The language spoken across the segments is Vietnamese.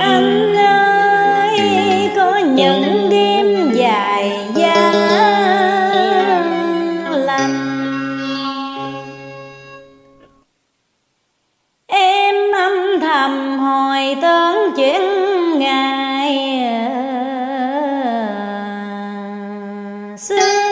anh ơi, có những đêm dài giá lành. Em âm thầm hồi tớn chuyện ngày ờ, xưa.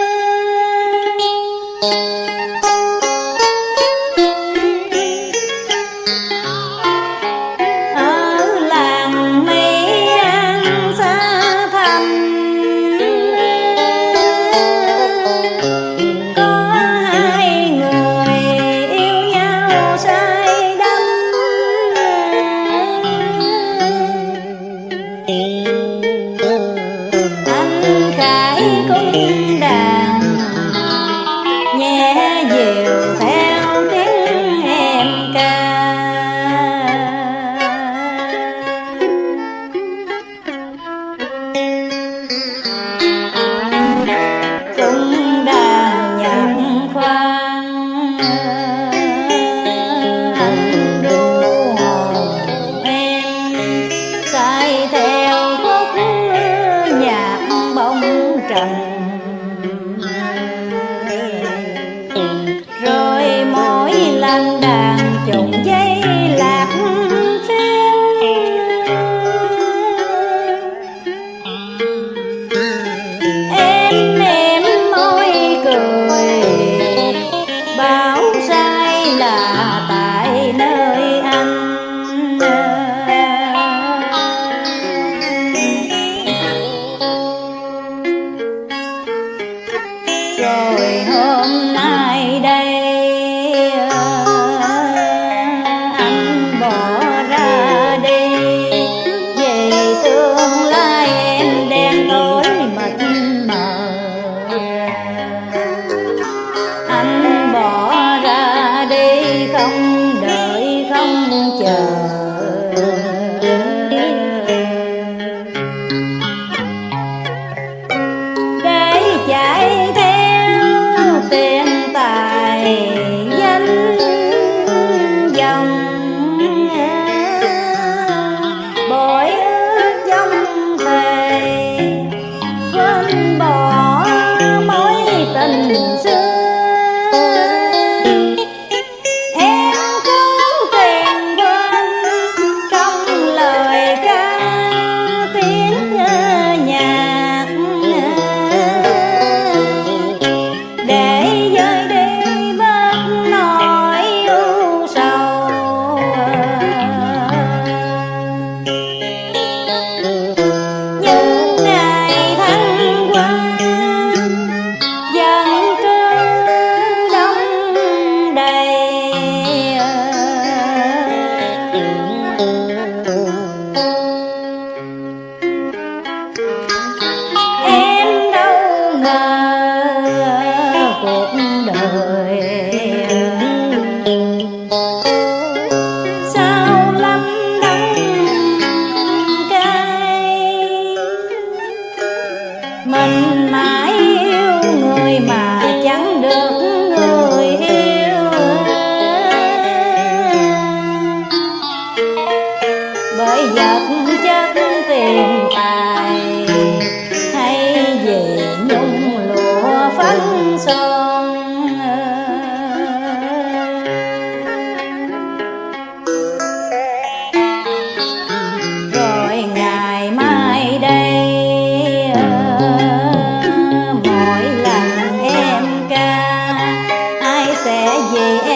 trần rồi mỗi lần đã trời hôm nay đây anh tình xưa yeah.